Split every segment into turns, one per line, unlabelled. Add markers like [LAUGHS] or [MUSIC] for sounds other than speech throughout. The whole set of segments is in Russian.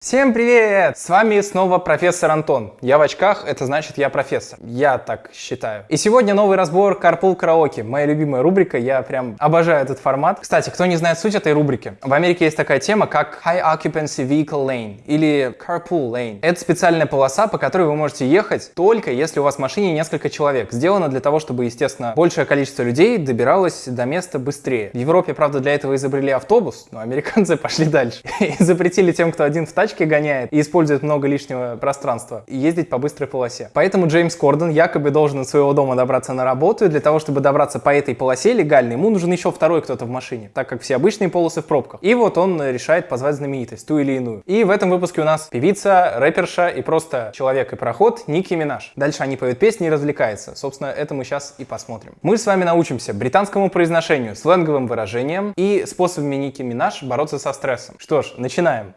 Всем привет! С вами снова профессор Антон. Я в очках, это значит я профессор. Я так считаю. И сегодня новый разбор Carpool Karaoke. Моя любимая рубрика, я прям обожаю этот формат. Кстати, кто не знает суть этой рубрики, в Америке есть такая тема, как High Occupancy Vehicle Lane или Carpool Lane. Это специальная полоса, по которой вы можете ехать только если у вас в машине несколько человек. Сделано для того, чтобы, естественно, большее количество людей добиралось до места быстрее. В Европе, правда, для этого изобрели автобус, но американцы [LAUGHS] пошли дальше и запретили тем, кто один в тачке, тачки гоняет и использует много лишнего пространства, ездить по быстрой полосе. Поэтому Джеймс Кордон якобы должен от своего дома добраться на работу, и для того, чтобы добраться по этой полосе легально, ему нужен еще второй кто-то в машине, так как все обычные полосы в пробках. И вот он решает позвать знаменитость, ту или иную. И в этом выпуске у нас певица, рэперша и просто человек и проход Ники Минаж. Дальше они поют песни и развлекаются. Собственно, это мы сейчас и посмотрим. Мы с вами научимся британскому произношению, сленговым выражениям и способами Ники Минаж бороться со стрессом. Что ж, начинаем.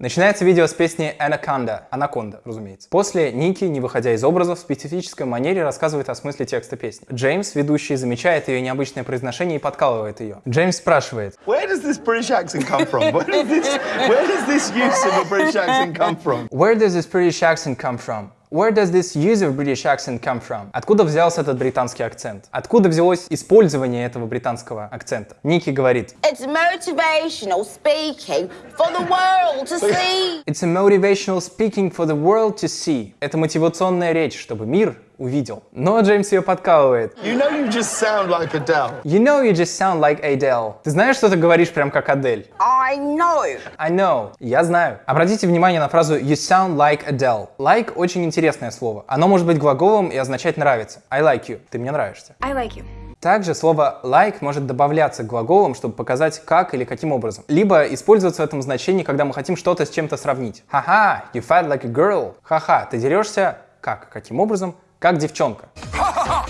Начинается видео с песни Anaconda, Анаконда, разумеется. После Ники, не выходя из образов, в специфической манере рассказывает о смысле текста песни. Джеймс, ведущий, замечает ее необычное произношение и подкалывает ее. Джеймс спрашивает. Where does this British accent come from? Where does this, where does this use of a British accent come from? Where does this British accent come from? Where does this use of British accent come from? Откуда взялся этот британский акцент? Откуда взялось использование этого британского акцента? Ники говорит.
It's motivational speaking for the world to see.
It's a motivational speaking for the world to see. Это мотивационная речь, чтобы мир увидел. Но Джеймс ее подкалывает.
You know you just sound like Adele.
You know you just sound like Adele. Ты знаешь, что ты говоришь прям как Адель?
I know.
I know. Я знаю. Обратите внимание на фразу you sound like Adele. Like очень интересное слово. Оно может быть глаголом и означать нравится. I like you. Ты мне нравишься.
I like you.
Также слово like может добавляться к глаголам, чтобы показать как или каким образом. Либо использоваться в этом значении, когда мы хотим что-то с чем-то сравнить. Ха-ха, you fight like a girl. Ха-ха, ты дерешься как? Каким образом? Как девчонка. [LAUGHS]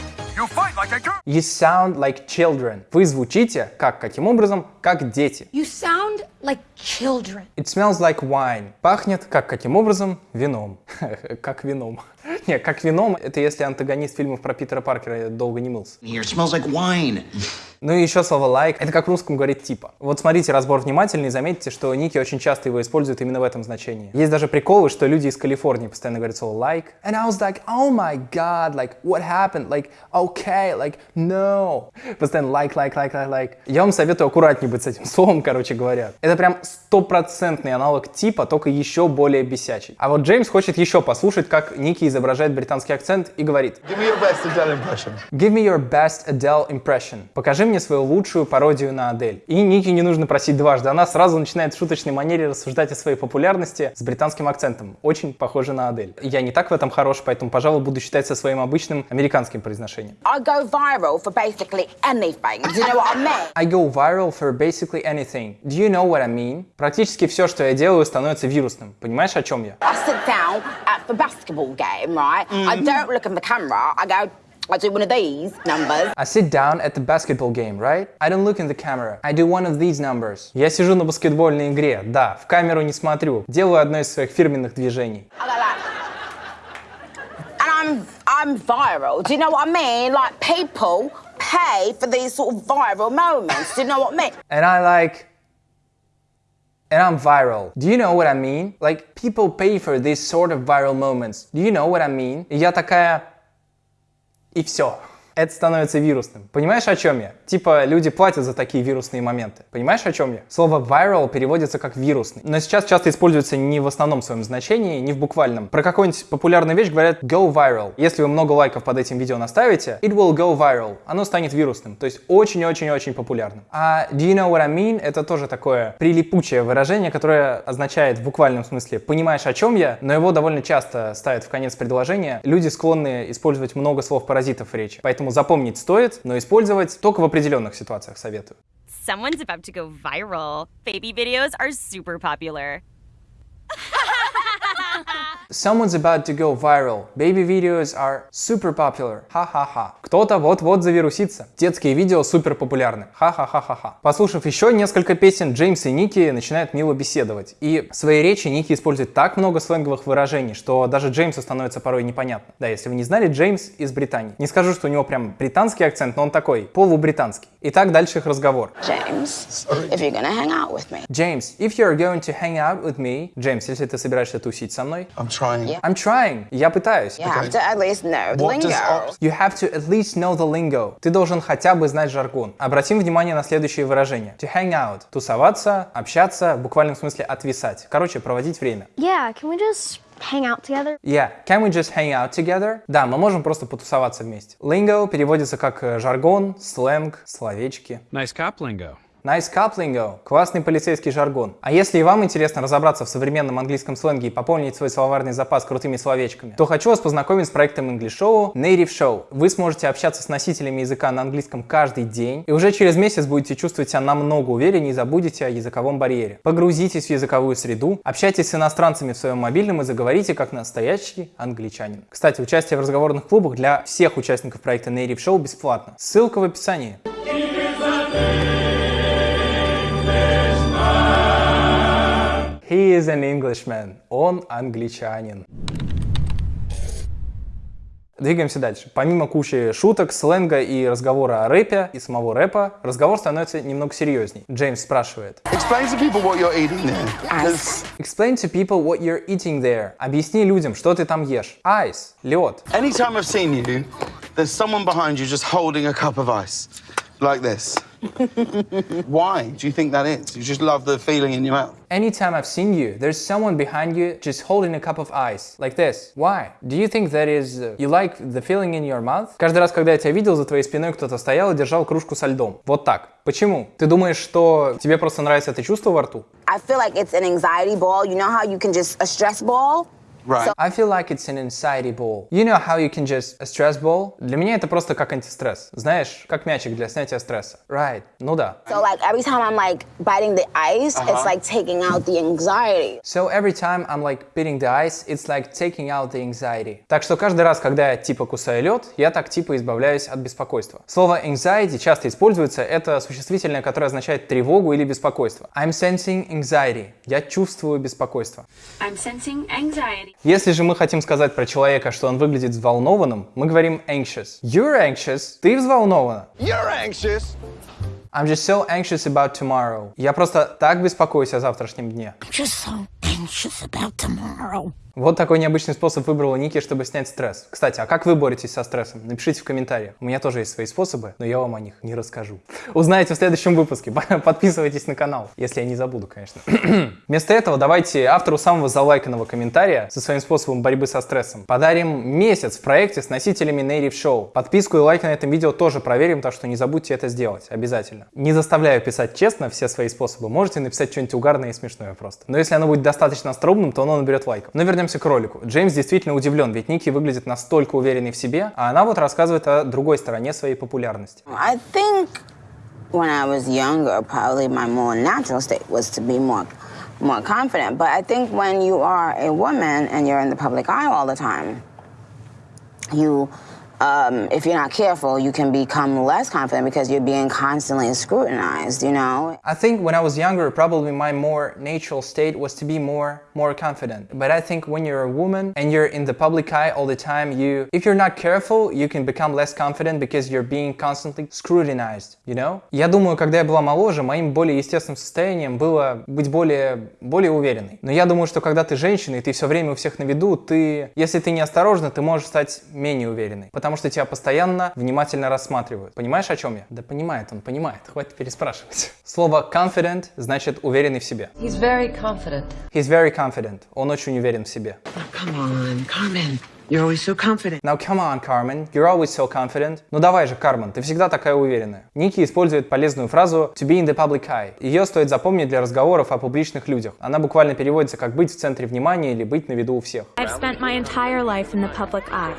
You sound like children. Вы звучите как, каким образом, как дети.
You sound like children.
It smells like wine. Пахнет как, каким образом, вином. [LAUGHS] как вином. [LAUGHS] Не, как вином, это если антагонист фильмов про Питера Паркера долго не мылся.
Here smells like wine.
Ну и еще слово like, это как в русском говорит типа. Вот смотрите разбор внимательно и заметите, что Ники очень часто его используют именно в этом значении. Есть даже приколы, что люди из Калифорнии постоянно говорят слово like. And I was like, oh my god, like, what happened? Like, okay, like, no. Постоянно like, like, like, like, like. Я вам советую аккуратнее быть с этим словом, короче говоря. Это прям стопроцентный аналог типа, только еще более бесячий. А вот Джеймс хочет еще послушать, как Ники изображает британский акцент и говорит.
Give me your best Adele impression.
Give me your best Adele impression. Покажи мне свою лучшую пародию на Адель. И Ники не нужно просить дважды, она сразу начинает в шуточной манере рассуждать о своей популярности с британским акцентом. Очень похоже на Адель. Я не так в этом хорош, поэтому, пожалуй, буду считать со своим обычным американским произношением.
I go viral for basically anything. Do you know what I mean?
I go viral for basically anything. Do you know what I mean? Практически все, что я делаю, становится вирусным. Понимаешь, о чем я?
I sit down at the basketball game, right? Mm. I don't look in the camera. I go I do one of these numbers.
I sit down at the basketball game, right? I don't look in the camera. I do one of these numbers. Я сижу на баскетбольной игре, да, в камеру не смотрю. Делаю одно из своих фирменных движений.
And I'm, I'm viral. Do you know what I mean? Like people pay for these sort of viral moments. Do you know what I mean?
And I like and I'm viral. Do you know what I mean? Like, people pay for these sort of viral moments. Do you know what I mean? И я такая, и все. Это становится вирусным. Понимаешь, о чем я? Типа, люди платят за такие вирусные моменты. Понимаешь, о чем я? Слово viral переводится как вирусный. Но сейчас часто используется не в основном своем значении, не в буквальном. Про какую-нибудь популярную вещь говорят go viral. Если вы много лайков под этим видео наставите, it will go viral. Оно станет вирусным. То есть очень-очень-очень популярным. А do you know what I mean? Это тоже такое прилипучее выражение, которое означает в буквальном смысле понимаешь, о чем я, но его довольно часто ставят в конец предложения. Люди склонны использовать много слов-паразитов в речи. Поэтому Запомнить стоит, но использовать только в определенных ситуациях советую.
Someone's about to go viral. Baby videos are super popular.
Someone's about to go viral. Baby videos are super popular. Ха-ха-ха. Кто-то вот-вот завирусится. Детские видео супер популярны. Ха-ха-ха-ха-ха. Послушав еще несколько песен, Джеймс и Ники начинают мило беседовать. И в своей речи Ники использует так много сленговых выражений, что даже Джеймсу становится порой непонятно. Да, если вы не знали, Джеймс из Британии. Не скажу, что у него прям британский акцент, но он такой, полубританский. Итак, дальше их разговор.
James, if you're gonna hang out with me.
James, if you're going to hang out with me... Джеймс, если ты собираешься тусить со мной...
I'm trying.
Yeah.
I'm trying. Я пытаюсь.
You have to at least know the lingo.
You have to at least know the lingo. Ты должен хотя бы знать жаргон. Обратим внимание на следующие выражения. To hang out. Тусоваться, общаться, в буквальном смысле отвисать. Короче, проводить время.
Yeah, can we just hang out together?
Yeah, can we just hang out together? Да, мы можем просто потусоваться вместе. Lingo переводится как э, жаргон, сленг, словечки.
Nice cop lingo.
Nice cup lingo. Классный полицейский жаргон. А если и вам интересно разобраться в современном английском сленге и пополнить свой словарный запас крутыми словечками, то хочу вас познакомить с проектом English Show Native Show. Вы сможете общаться с носителями языка на английском каждый день, и уже через месяц будете чувствовать себя намного увереннее и забудете о языковом барьере. Погрузитесь в языковую среду, общайтесь с иностранцами в своем мобильном и заговорите как настоящий англичанин. Кстати, участие в разговорных клубах для всех участников проекта Native Show бесплатно. Ссылка в описании. He is an Englishman. Он англичанин. Двигаемся дальше. Помимо кучи шуток, сленга и разговора о рэпе и самого рэпа, разговор становится немного серьезней. Джеймс спрашивает.
Explain to people what you're eating there. There's-
Explain to people what you're eating there. Объясни людям, что ты там ешь. Ice. Лед.
Anytime I've seen you, there's someone behind you just holding a cup of ice. Like this. [LAUGHS] Why do you think that is? You just love the feeling in your mouth.
Anytime I've seen you, there's someone behind you just holding a cup of ice. Like this. Why? Do you think that is... uh, you like the feeling in your mouth? Каждый раз, когда я тебя видел, за твоей спиной кто-то стоял и держал кружку со льдом. Вот так. Почему? Ты думаешь, что тебе просто нравится это чувство во рту?
I feel like it's an anxiety ball. You know how you can just a stress ball?
Right.
I feel like it's an anxiety ball. You know how you can just... A stress ball? Для меня это просто как антистресс. Знаешь, как мячик для снятия стресса. Right. Ну да.
So like every time I'm like biting the ice, it's like taking out the anxiety.
So every time I'm like beating the ice, it's like taking out the anxiety. Так что каждый раз, когда я типа кусаю лед, я так типа избавляюсь от беспокойства. Слово anxiety часто используется, это существительное, которое означает тревогу или беспокойство. I'm sensing anxiety. Я чувствую беспокойство.
I'm sensing anxiety.
Если же мы хотим сказать про человека, что он выглядит взволнованным, мы говорим anxious. You're anxious. Ты взволнована.
You're anxious.
I'm just so anxious about tomorrow. Я просто так беспокоюсь о завтрашнем дне.
just so anxious about tomorrow.
Вот такой необычный способ выбрала Ники, чтобы снять стресс. Кстати, а как вы боретесь со стрессом? Напишите в комментариях. У меня тоже есть свои способы, но я вам о них не расскажу. Узнаете в следующем выпуске. Подписывайтесь на канал, если я не забуду, конечно. [CLEARS THROAT] Вместо этого давайте автору самого залайканного комментария со своим способом борьбы со стрессом подарим месяц в проекте с носителями Native Show. Подписку и лайк на этом видео тоже проверим, так что не забудьте это сделать, обязательно. Не заставляю писать честно все свои способы, можете написать что-нибудь угарное и смешное просто. Но если оно будет достаточно остроумным, то оно наберет лайков. Но вернемся к ролику. Джеймс действительно удивлен, ведь Ники выглядит настолько уверенной в себе, а она вот рассказывает о другой стороне своей популярности.
I think when I was younger, probably my more natural state was to be more more confident. But I think when you are a woman and you're in the public eye all the time, you um, if you're not careful, you can become less confident because you're being constantly scrutinized, you know?
I think when I was younger, probably my more natural state was to be more more confident. But I think when you're a woman and you're in the public eye all the time, you if you're not careful, you can become less confident because you're being constantly scrutinized, you know? Я думаю, когда я была моложе, моим более естественным состоянием было быть более более уверенной. Но я думаю, что когда ты женщина и ты все время у всех на виду, ты, если ты не осторожна, ты можешь стать менее уверенной, потому что тебя постоянно внимательно рассматривают. Понимаешь, о чем я? Да понимает он, понимает. Хватит переспрашивать. Слово confident значит уверенный в себе.
He's very confident.
He's very confident. Он очень уверен в себе.
Come on, Carmen.
You're always so confident.
Now come on, Carmen, you're always so confident. Ну давай же, Кармен, ты всегда такая уверенная. Ники использует полезную фразу to be in the public eye. Ее стоит запомнить для разговоров о публичных людях. Она буквально переводится как быть в центре внимания или быть на виду у всех.
I've spent my entire life in the public eye.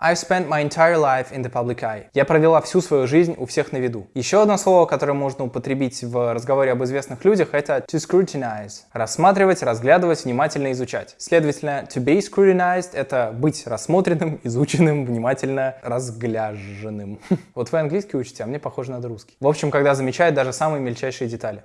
I've spent my entire life in the public eye. Я провела всю свою жизнь у всех на виду. Еще одно слово, которое можно употребить в разговоре об известных людях, это to scrutinize. Рассматривать, разглядывать, внимательно изучать. Следовательно, to be scrutinized — это быть рассмотренным, [LAUGHS] изученным, внимательно разгляженным. [LAUGHS] Вот вы английский учите, а мне похоже на русский. В общем, когда замечает даже самые мельчайшие детали.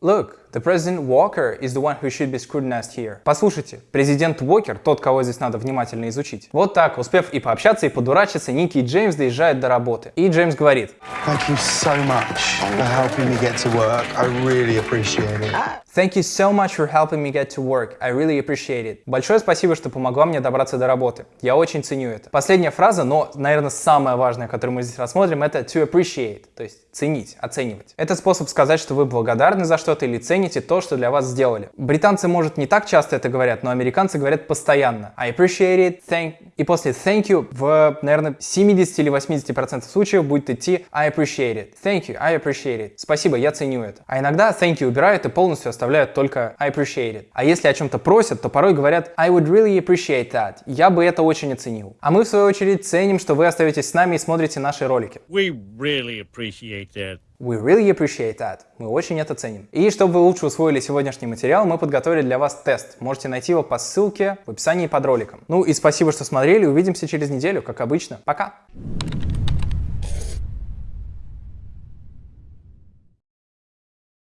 Look, the President Walker is the one who should be scrutinized here. Послушайте, президент Уокер тот, кого здесь надо внимательно изучить. Вот так, успев и пообщаться, и подурачиться, Ники и Джеймс доезжают до работы. И Джеймс говорит,
Thank you so much for helping me get to work. I really appreciate it.
Thank you so much for helping me get to work. I really appreciate it. Большое спасибо, что помогла мне добраться до работы. Я очень ценю это. Последняя фраза, но, наверное, самая важная, которую мы здесь рассмотрим, это to appreciate, то есть ценить, оценивать. Это способ сказать, что вы благодарны за что-то или цените то, что для вас сделали. Британцы, может, не так часто это говорят, но американцы говорят постоянно. I appreciate it, thank... И после thank you в, наверное, 70 или 80% случаев будет идти I appreciate it. Thank you, I appreciate it. Спасибо, я ценю это. А иногда thank you убирают и полностью оставляют только I appreciate it. А если о чем-то просят, то порой говорят I would really appreciate that. Я бы это очень оценил. А мы, в свою очередь, ценим, что вы остаетесь с нами и смотрите наши ролики.
We really appreciate that.
We really appreciate that. Мы очень это ценим. И чтобы вы лучше усвоили сегодняшний материал, мы подготовили для вас тест. Можете найти его по ссылке в описании под роликом. Ну и спасибо, что смотрели. Увидимся через неделю, как обычно. Пока!